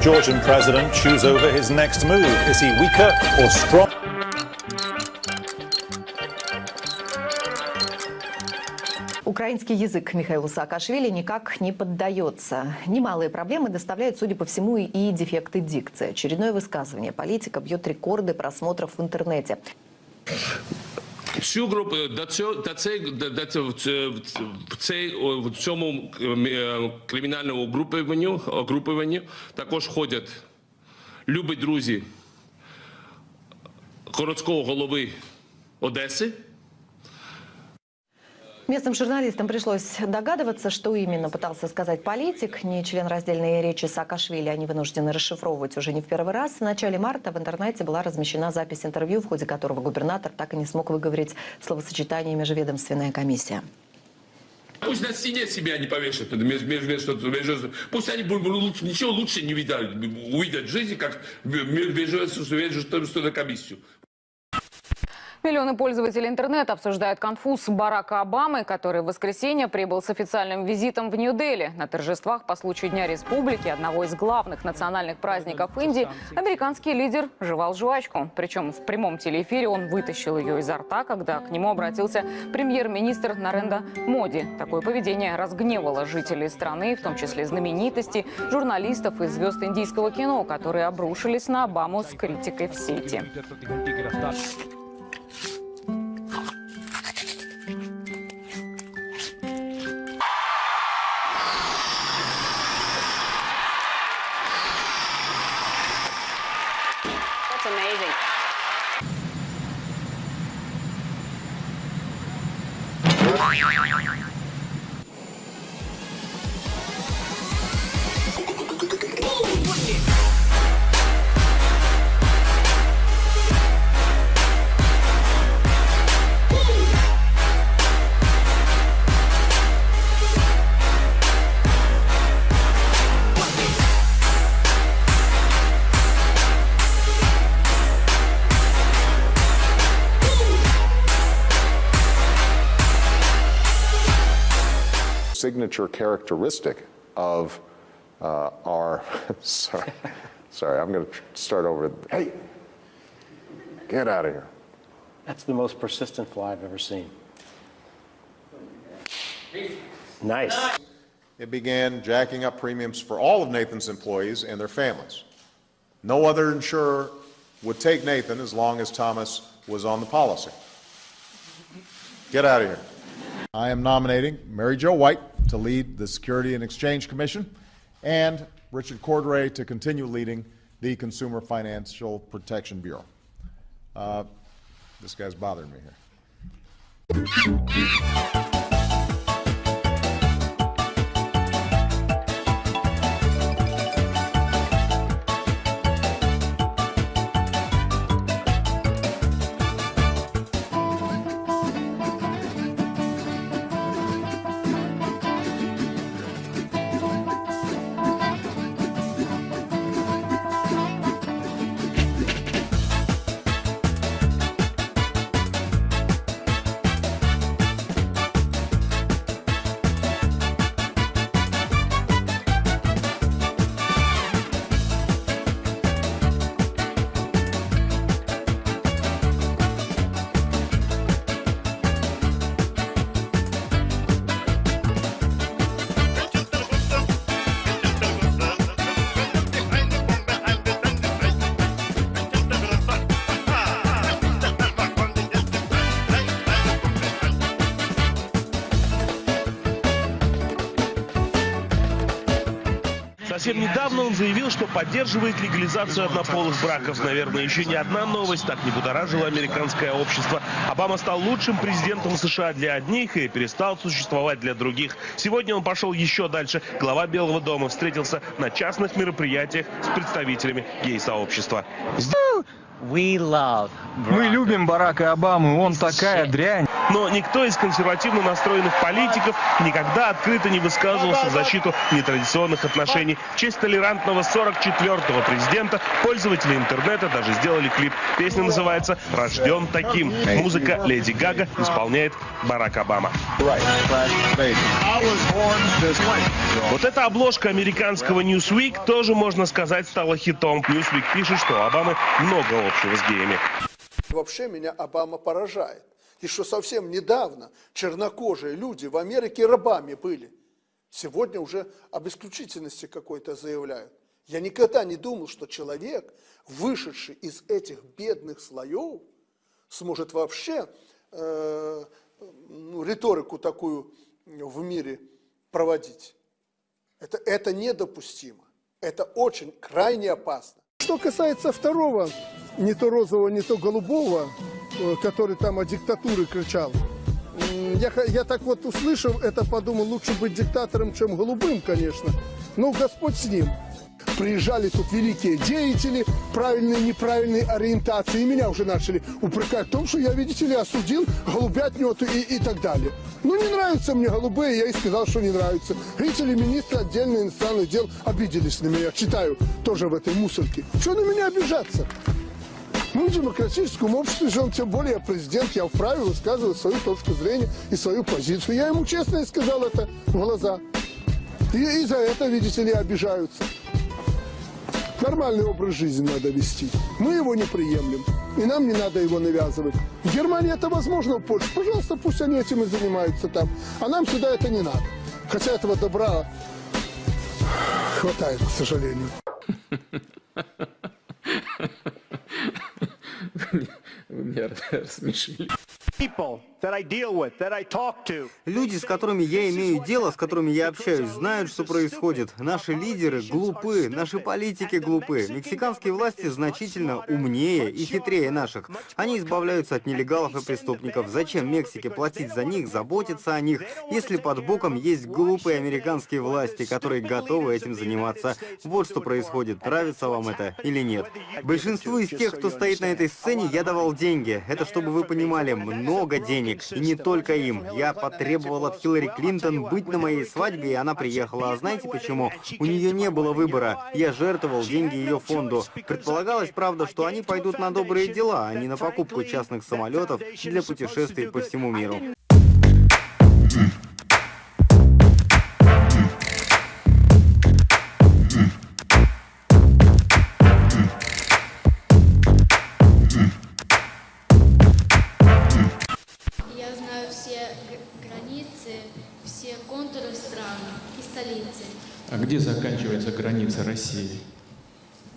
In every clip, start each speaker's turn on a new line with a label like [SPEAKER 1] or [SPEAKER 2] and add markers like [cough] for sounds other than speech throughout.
[SPEAKER 1] Georgian president chews over his next move. Is he weaker or strong?
[SPEAKER 2] Украинский язык Михаилу Саакашвили никак не поддается. Немалые проблемы доставляют, судя по всему, и дефекты дикции. Очередное высказывание политика бьет рекорды просмотров в интернете.
[SPEAKER 3] Цю групу до цього до цей до, цього- в цей в цьому е, кримінальному групуванню групуванню також ходять любі друзі городського голови Одеси.
[SPEAKER 2] Местным журналистам пришлось догадываться, что именно пытался сказать политик. Не член раздельной речи Саакашвили они вынуждены расшифровывать уже не в первый раз. В начале марта в интернете была размещена запись интервью, в ходе которого губернатор так и не смог выговорить словосочетание «межведомственная комиссия».
[SPEAKER 3] Пусть на стене себя не повешают, меж- меж- меж- между- пусть они лучше- ничего лучше не видят, увидят в жизни, как между комиссию.
[SPEAKER 4] Миллионы пользователей интернета обсуждают конфуз Барака Обамы, который в воскресенье прибыл с официальным визитом в Нью-Дели. На торжествах по случаю Дня Республики, одного из главных национальных праздников Индии, американский лидер жевал жвачку. Причем в прямом телеэфире он вытащил ее изо рта, когда к нему обратился премьер-министр Наренда Моди. Такое поведение разгневало жителей страны, в том числе знаменитостей, журналистов и звезд индийского кино, которые обрушились на Обаму с критикой в сети.
[SPEAKER 5] よよよよよ
[SPEAKER 6] signature characteristic of uh, our, [laughs] sorry, sorry, I'm going to start over. Hey, get out of here.
[SPEAKER 7] That's the most persistent fly I've ever seen. Nice.
[SPEAKER 8] It began jacking up premiums for all of Nathan's employees and their families. No other insurer would take Nathan as long as Thomas was on the policy. Get out of here. I am nominating Mary Jo White to lead the Security and Exchange Commission and Richard Cordray to continue leading the Consumer Financial Protection Bureau. Uh, this guy's bothering me here.
[SPEAKER 9] Совсем недавно он заявил, что поддерживает легализацию однополых браков. Наверное, еще ни одна новость так не будоражила американское общество. Обама стал лучшим президентом США для одних и перестал существовать для других. Сегодня он пошел еще дальше. Глава Белого дома встретился на частных мероприятиях с представителями гей-сообщества.
[SPEAKER 10] Мы любим Барака Обаму, он такая дрянь.
[SPEAKER 9] Но никто из консервативно настроенных политиков никогда открыто не высказывался в защиту нетрадиционных отношений. В честь толерантного 44-го президента пользователи интернета даже сделали клип. Песня называется «Рожден таким». Музыка Леди Гага исполняет Барак Обама. Вот эта обложка американского Newsweek тоже, можно сказать, стала хитом. Newsweek пишет, что у Обамы много общего с геями.
[SPEAKER 5] Вообще меня Обама поражает. И что совсем недавно чернокожие люди в Америке рабами были. Сегодня уже об исключительности какой-то заявляют. Я никогда не думал, что человек, вышедший из этих бедных слоев, сможет вообще э, ну, риторику такую в мире проводить. Это, это недопустимо. Это очень крайне опасно.
[SPEAKER 10] Что касается второго, не то розового, не то голубого, который там о диктатуре кричал, я, я так вот услышав это, подумал, лучше быть диктатором, чем голубым, конечно. Ну, Господь с ним. Приезжали тут великие деятели правильной и неправильной ориентации. И меня уже начали упрекать в том, что я, видите ли, осудил голубятню вот и, и так далее. Ну, не нравятся мне голубые, я и сказал, что не нравятся. Видите ли, министры отдельных иностранных дел обиделись на меня. Читаю тоже в этой мусорке. Что на меня обижаться? Мы в демократическом обществе живем, тем более президент, я вправе высказывать свою точку зрения и свою позицию. Я ему честно и сказал это в глаза. И, и за это, видите ли, обижаются. Нормальный образ жизни надо вести. Мы его не приемлем. И нам не надо его навязывать. В Германии это возможно, в Польше. Пожалуйста, пусть они этим и занимаются там. А нам сюда это не надо. Хотя этого добра хватает, к сожалению. [laughs]
[SPEAKER 11] меня рассмешили.
[SPEAKER 12] People
[SPEAKER 13] Люди, с которыми я имею дело, с которыми я общаюсь, знают, что происходит. Наши лидеры глупы, наши политики глупы. Мексиканские власти значительно умнее и хитрее наших. Они избавляются от нелегалов и преступников. Зачем Мексике платить за них, заботиться о них, если под боком есть глупые американские власти, которые готовы этим заниматься? Вот что происходит. Нравится вам это или нет? Большинству из тех, кто стоит на этой сцене, я давал деньги. Это, чтобы вы понимали, много денег. И не только им. Я потребовал от Хиллари Клинтон быть на моей свадьбе, и она приехала. А знаете почему? У нее не было выбора. Я жертвовал деньги ее фонду. Предполагалось, правда, что они пойдут на добрые дела, а не на покупку частных самолетов для путешествий по всему миру.
[SPEAKER 11] Граница России?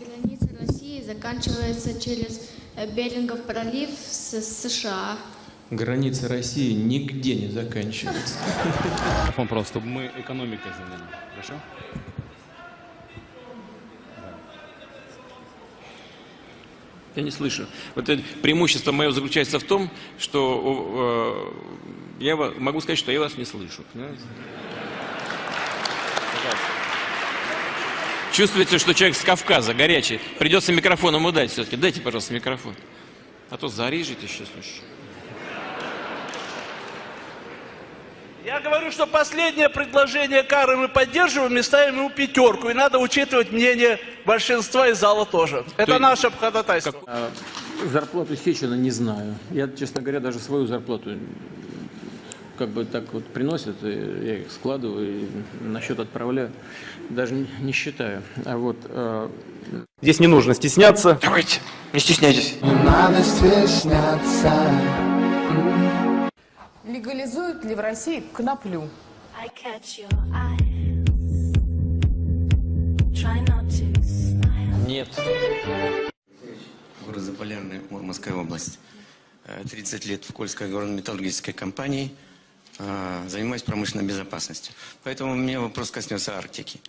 [SPEAKER 14] Граница России заканчивается через э, Берингов пролив с США.
[SPEAKER 11] Граница России нигде не заканчивается.
[SPEAKER 15] Микрофон просто, мы экономикой заняли. Хорошо?
[SPEAKER 16] Я не слышу. Вот это преимущество мое заключается в том, что э, я могу сказать, что я вас не слышу. понимаете? Чувствуется, что человек с Кавказа, горячий. Придется микрофон ему дать все-таки. Дайте, пожалуйста, микрофон. А то зарежете сейчас. слушай.
[SPEAKER 17] Я говорю, что последнее предложение Кары мы поддерживаем и ставим ему пятерку. И надо учитывать мнение большинства из зала тоже. Это
[SPEAKER 15] есть-
[SPEAKER 17] наше ходатайство.
[SPEAKER 15] А, Зарплату Сечина не знаю. Я, честно говоря, даже свою зарплату как бы так вот приносят, и я их складываю и на счет отправляю. Даже не, не считаю. А вот... а,
[SPEAKER 18] Здесь не нужно стесняться.
[SPEAKER 16] Давайте, не стесняйтесь.
[SPEAKER 19] Надо стесняться.
[SPEAKER 20] Легализуют ли в России коноплю?
[SPEAKER 14] I catch your eye. Try not to smile.
[SPEAKER 16] Нет.
[SPEAKER 21] Город Заполярный, Мурманская область. Э, 30 лет в Кольской горно-металлургической компании. Э, Занимаюсь промышленной безопасностью. Поэтому у меня вопрос коснется Арктики.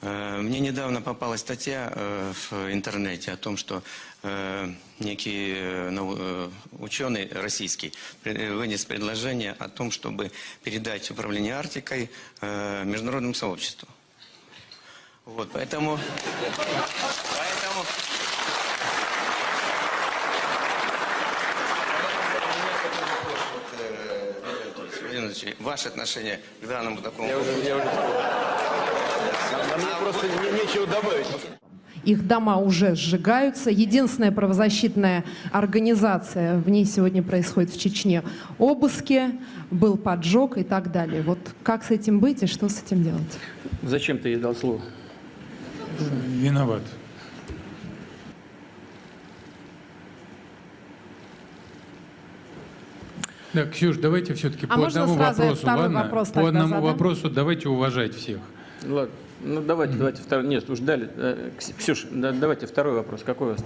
[SPEAKER 21] Э, Мне недавно попалась статья э, в интернете о том, что некий ученый российский вынес предложение о том, чтобы передать управление Арктикой международному сообществу. Вот, поэтому... Поэтому... Леонидович, ваше отношение к данному такому...
[SPEAKER 22] Мне просто не- нечего добавить.
[SPEAKER 23] Их дома уже сжигаются. Единственная правозащитная организация, в ней сегодня происходит в Чечне обыски, был поджог и так далее. Вот как с этим быть и что с этим делать?
[SPEAKER 15] Зачем ты ей дал слово?
[SPEAKER 24] Виноват. Да, Ксюш, давайте все-таки
[SPEAKER 23] А
[SPEAKER 24] по одному вопросу, ладно?
[SPEAKER 23] вопрос
[SPEAKER 24] по одному
[SPEAKER 23] задам?
[SPEAKER 24] вопросу давайте уважать всех.
[SPEAKER 15] Ладно, ну давайте, давайте второй. Нет, уж дали. Э, Кс- Ксюш, да, давайте второй вопрос. Какой у вас?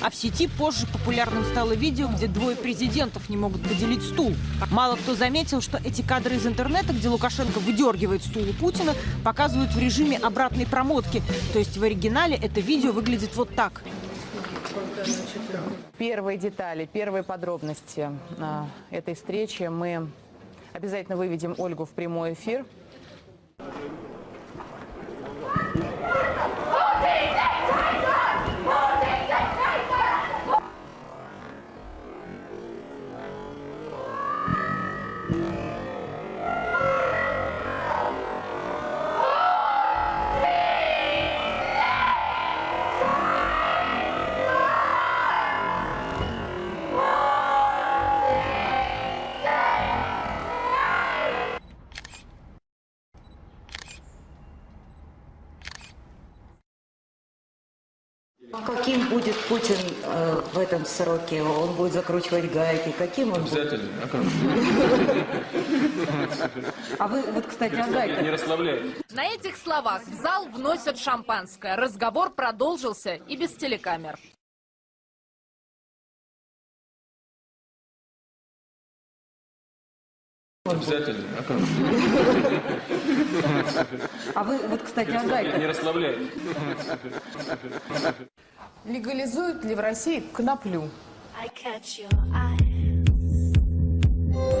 [SPEAKER 25] А в сети позже популярным стало видео, где двое президентов не могут поделить стул. Мало кто заметил, что эти кадры из интернета, где Лукашенко выдергивает стул у Путина, показывают в режиме обратной промотки. То есть в оригинале это видео выглядит вот так.
[SPEAKER 20] Первые детали, первые подробности а, этой встречи мы обязательно выведем Ольгу в прямой эфир.
[SPEAKER 26] Каким сроке? Он будет закручивать гайки? Каким он будет?
[SPEAKER 15] Обязательно. А
[SPEAKER 26] вы, вот, кстати, о гайках.
[SPEAKER 15] Не расслабляй.
[SPEAKER 27] На этих словах в зал вносят шампанское. Разговор продолжился и без телекамер.
[SPEAKER 15] Обязательно. А?
[SPEAKER 26] А вы, вот, кстати, о гайках.
[SPEAKER 15] Не расслабляй.
[SPEAKER 20] Легализуют ли в России коноплю?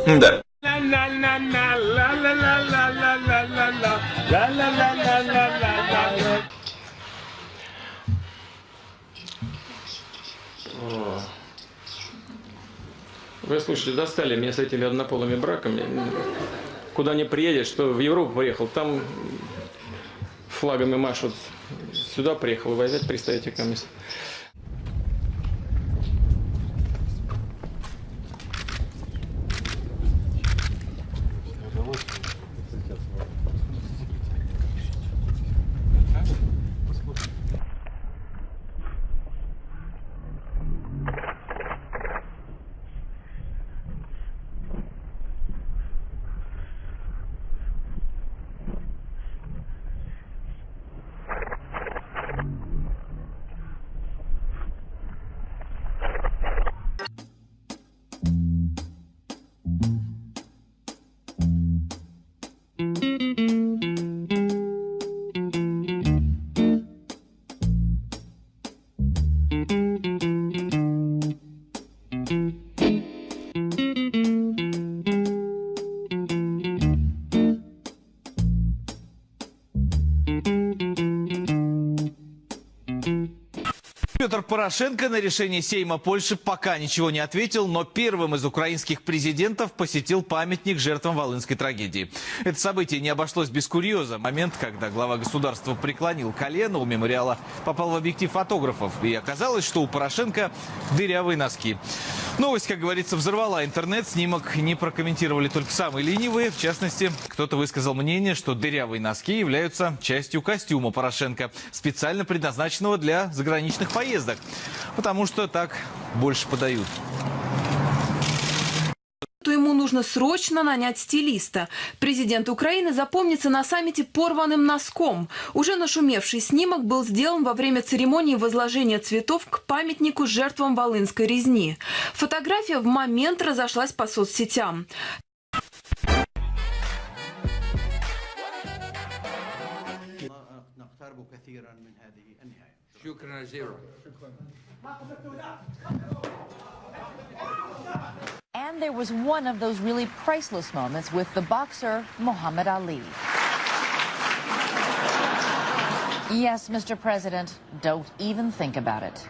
[SPEAKER 22] Да.
[SPEAKER 15] Вы слушайте, достали меня с этими однополыми браками. Куда не приедешь, что в Европу приехал, там флагами машут. Сюда приехал, вы опять пристаете ко мне.
[SPEAKER 28] Thank you. Порошенко на решение Сейма Польши пока ничего не ответил, но первым из украинских президентов посетил памятник жертвам Волынской трагедии. Это событие не обошлось без курьеза. Момент, когда глава государства преклонил колено у мемориала, попал в объектив фотографов. И оказалось, что у Порошенко дырявые носки. Новость, как говорится, взорвала интернет. Снимок не прокомментировали только самые ленивые. В частности, кто-то высказал мнение, что дырявые носки являются частью костюма Порошенко, специально предназначенного для заграничных поездок. Потому что так больше подают.
[SPEAKER 29] Нужно срочно нанять стилиста. Президент Украины запомнится на саммите порванным носком. Уже нашумевший снимок был сделан во время церемонии возложения цветов к памятнику жертвам Волынской резни. Фотография в момент разошлась по соцсетям.
[SPEAKER 26] And there was one of those really priceless moments with the boxer Muhammad Ali. Yes, Mr. President, don't even think about it.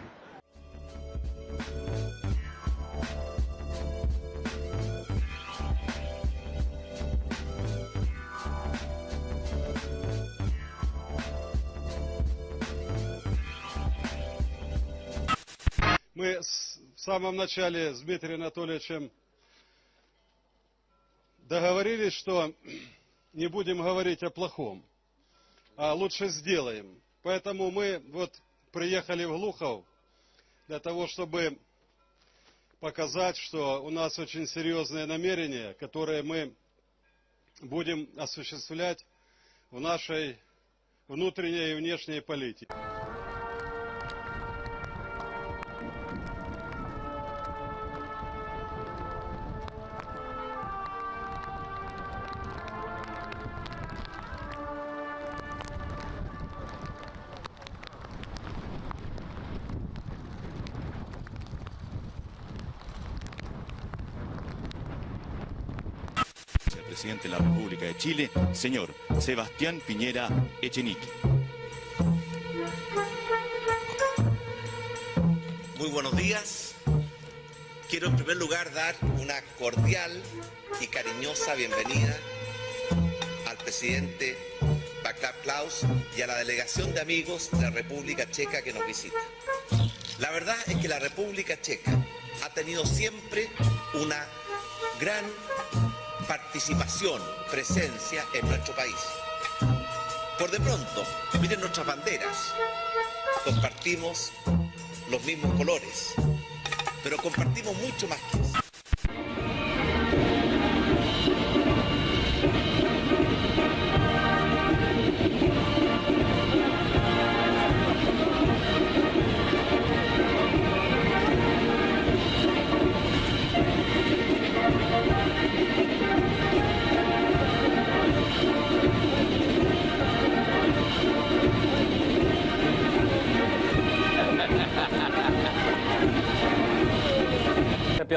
[SPEAKER 23] Мы в самом начале с Дмитрием Анатольевичем договорились, что не будем говорить о плохом, а лучше сделаем. Поэтому мы вот приехали в Глухов для того, чтобы показать, что у нас очень серьезные намерения, которые мы будем осуществлять в нашей внутренней и внешней политике.
[SPEAKER 24] Presidente de la República de Chile, señor Sebastián Piñera Echenique.
[SPEAKER 30] Muy buenos días. Quiero en primer lugar dar una cordial y cariñosa bienvenida al presidente Václav Klaus y a la delegación de amigos de la República Checa que nos visita. La verdad es que la República Checa ha tenido siempre una gran participación, presencia en nuestro país. Por de pronto, miren nuestras banderas. Compartimos los mismos colores, pero compartimos mucho más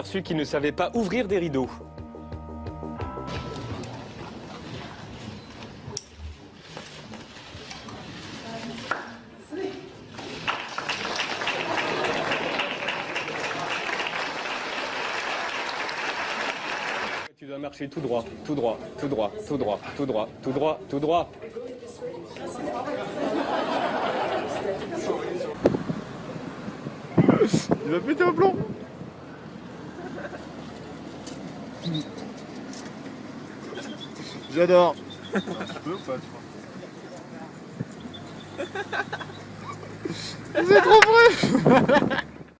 [SPEAKER 18] aperçu qu'il ne savait pas ouvrir des rideaux. Tu dois marcher tout droit, tout droit, tout droit, tout droit, tout droit, tout droit, tout droit.
[SPEAKER 23] Il va péter un plomb J'adore. Tu peux ou pas, tu crois Vous êtes trop bruit [laughs]